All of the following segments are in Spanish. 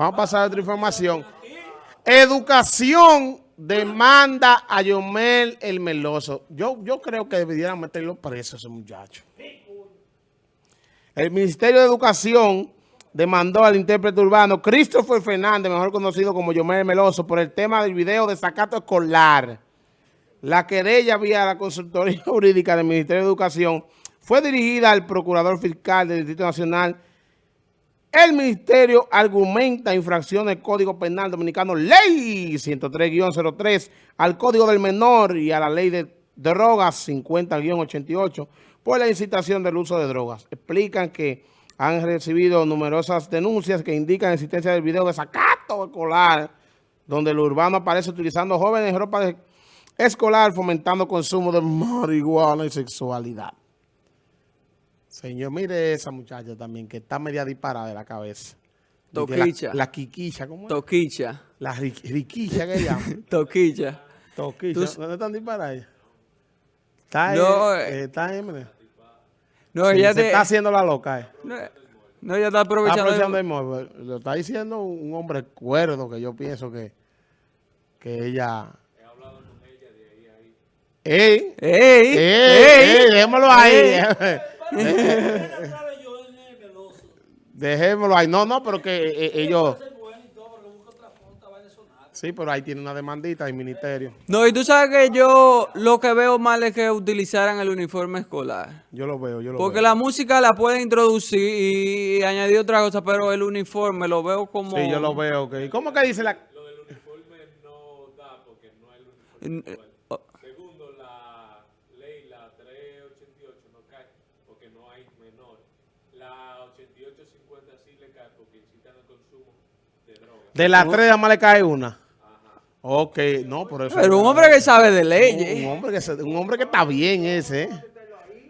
Vamos a pasar a otra información. Educación demanda a Yomel el Meloso. Yo, yo creo que deberían meterlo preso ese muchacho. El Ministerio de Educación demandó al intérprete urbano Christopher Fernández, mejor conocido como Yomel Meloso, por el tema del video de sacato escolar. La querella vía la consultoría jurídica del Ministerio de Educación fue dirigida al Procurador Fiscal del Distrito Nacional. El Ministerio argumenta infracciones del Código Penal Dominicano, Ley 103-03, al Código del Menor y a la Ley de Drogas 50-88 por la incitación del uso de drogas. Explican que han recibido numerosas denuncias que indican la existencia del video de sacato escolar, donde el urbano aparece utilizando jóvenes en ropa escolar, fomentando consumo de marihuana y sexualidad. Señor, mire esa muchacha también, que está media disparada de la cabeza. Toquicha. La, la quiquicha, ¿cómo es? Toquicha. La ri, riquicha que llaman. Toquicha. Toquicha. Tú- ¿Dónde están disparadas? Está No, en, eh. eh, está en, mire. No, Sí, ella se te- está haciendo la loca, eh. no, no, ella está Está aprovechando. aprovechando el móvil. Lo está diciendo un hombre cuerdo que yo pienso que, que ella... ¡Ey! ¡Ey! ¡Ey! ¡Ey! ¡Ey! Déjémoslo ahí. ¡Ey! Dejémoslo ahí. No, no, pero que eh, eh, ellos... Sí, pero ahí tiene una demandita del ministerio. No, y tú sabes que yo lo que veo mal es que utilizaran el uniforme escolar. Yo lo veo, yo lo Porque veo. la música la pueden introducir y añadir otra cosa, pero el uniforme lo veo como... Sí, yo lo veo. ok. ¿Cómo que dice la...? Mm, eh, oh, Segundo, la ley, la 388 no cae porque no hay menor. La 8850 sí le cae porque incitan al consumo de drogas. De las tres nada más le cae una. Ok, no, por eso... Pero un hombre que sabe de Un, leyes. hombre que se- un hombre que está bien ese, ¿eh?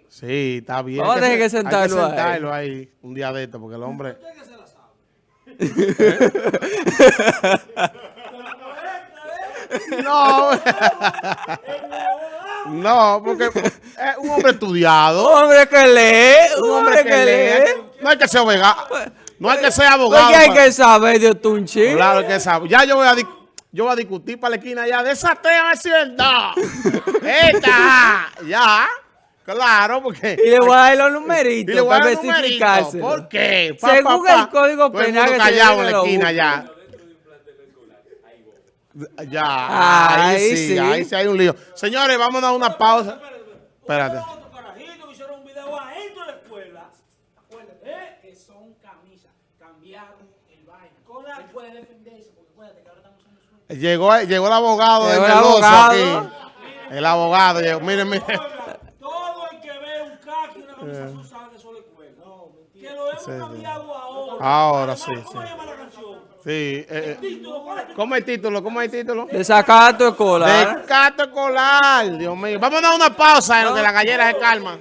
Sí, está bien. Vamos a tener se- que sentarlo hay ahí. que sentarlo ahí. un día de esto, porque el hombre... no, no, porque es un hombre estudiado. Un hombre que lee, un hombre que lee. No hay que ser abogado. No hay que ser abogado. Porque hay que saber de un chin. Claro que sabe. Ya yo voy a, yo voy a discutir para la esquina ya. De esa tema es verdad. Esta, ya. Claro, porque... Y le voy a dar los Y numeritos le voy a para especificárselo. ¿Por qué? Según el Código Todo el Penal que se callado viene en la esquina ya. Ya, ahí, Ahí sí, sí. ahí sí hay un lío. Señores, vamos a dar una pausa. Espérate. Otro carajito que hicieron un video adentro de la escuela. Acuérdate, ¿eh? que son camisas. Cambiaron el vaina. Él puede defenderse porque acuérdate que ahora estamos en el suelo. Llegó, llegó el abogado de Llegó el Meloso abogado. aquí. El abogado llegó. Miren, miren. Todo el que ve un caqui y una camisa azul sabe que eso la escuela. Que lo hemos Sí, sí. cambiado ahora. Ahora Además, sí, ¿Cómo sí. Sí. eh, eh. Título, ¿cuál es el ¿Cómo es el título? ¿Cómo es el título? De sacato escolar. De cato escolar. Dios mío. Vamos a dar una pausa en lo que la gallera se calma.